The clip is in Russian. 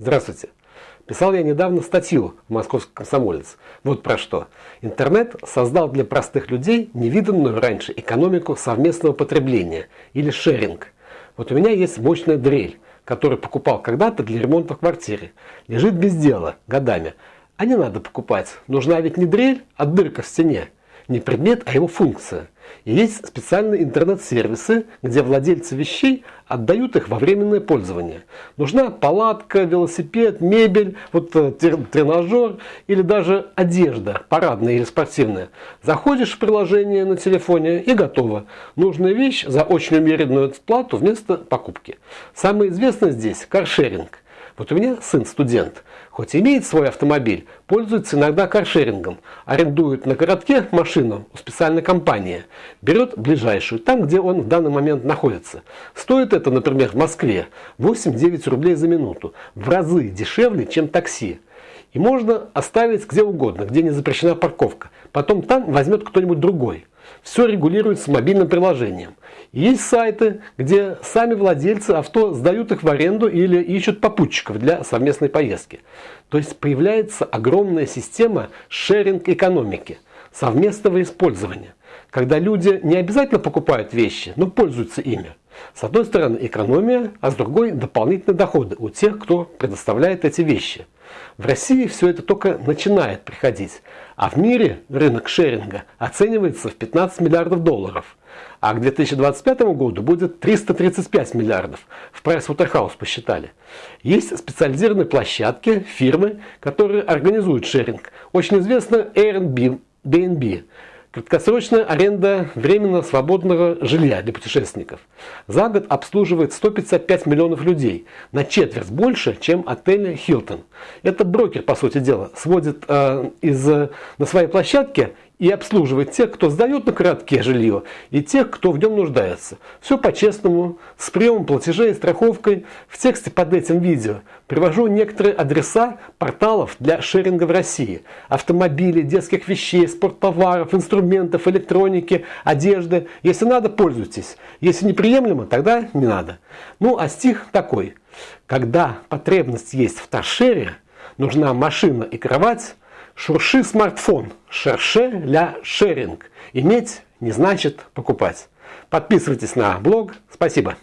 Здравствуйте. Писал я недавно статью в «Московский комсомолец». Вот про что. Интернет создал для простых людей невиданную раньше экономику совместного потребления или шеринг. Вот у меня есть мощная дрель, которую покупал когда-то для ремонта в квартире. Лежит без дела годами. А не надо покупать. Нужна ведь не дрель, а дырка в стене. Не предмет, а его функция. И есть специальные интернет-сервисы, где владельцы вещей отдают их во временное пользование. Нужна палатка, велосипед, мебель, вот э, тренажер или даже одежда, парадная или спортивная. Заходишь в приложение на телефоне и готово. Нужная вещь за очень умеренную плату вместо покупки. Самое известное здесь каршеринг. Вот у меня сын студент, хоть имеет свой автомобиль, пользуется иногда каршерингом, арендует на городке машину у специальной компании, берет ближайшую, там где он в данный момент находится. Стоит это, например, в Москве 8-9 рублей за минуту, в разы дешевле, чем такси. И можно оставить где угодно, где не запрещена парковка. Потом там возьмет кто-нибудь другой. Все регулируется мобильным приложением. Есть сайты, где сами владельцы авто сдают их в аренду или ищут попутчиков для совместной поездки. То есть появляется огромная система шеринг-экономики, совместного использования. Когда люди не обязательно покупают вещи, но пользуются ими. С одной стороны экономия, а с другой дополнительные доходы у тех, кто предоставляет эти вещи. В России все это только начинает приходить, а в мире рынок шеринга оценивается в 15 миллиардов долларов, а к 2025 году будет 335 миллиардов, в Pricewaterhouse посчитали. Есть специализированные площадки, фирмы, которые организуют шеринг. Очень известно Airbnb. Краткосрочная аренда временно свободного жилья для путешественников. За год обслуживает 155 миллионов людей, на четверть больше, чем отель Hilton. Это брокер, по сути дела, сводит э, из, на своей площадке и обслуживать тех, кто сдает на коротке жилье, и тех, кто в нем нуждается. Все по-честному, с приемом платежей и страховкой. В тексте под этим видео привожу некоторые адреса порталов для шеринга в России. Автомобили, детских вещей, спорттоваров, инструментов, электроники, одежды. Если надо, пользуйтесь. Если неприемлемо, тогда не надо. Ну а стих такой. Когда потребность есть в торшере, нужна машина и кровать, Шурши смартфон. Шерше ля шеринг. Иметь не значит покупать. Подписывайтесь на блог. Спасибо.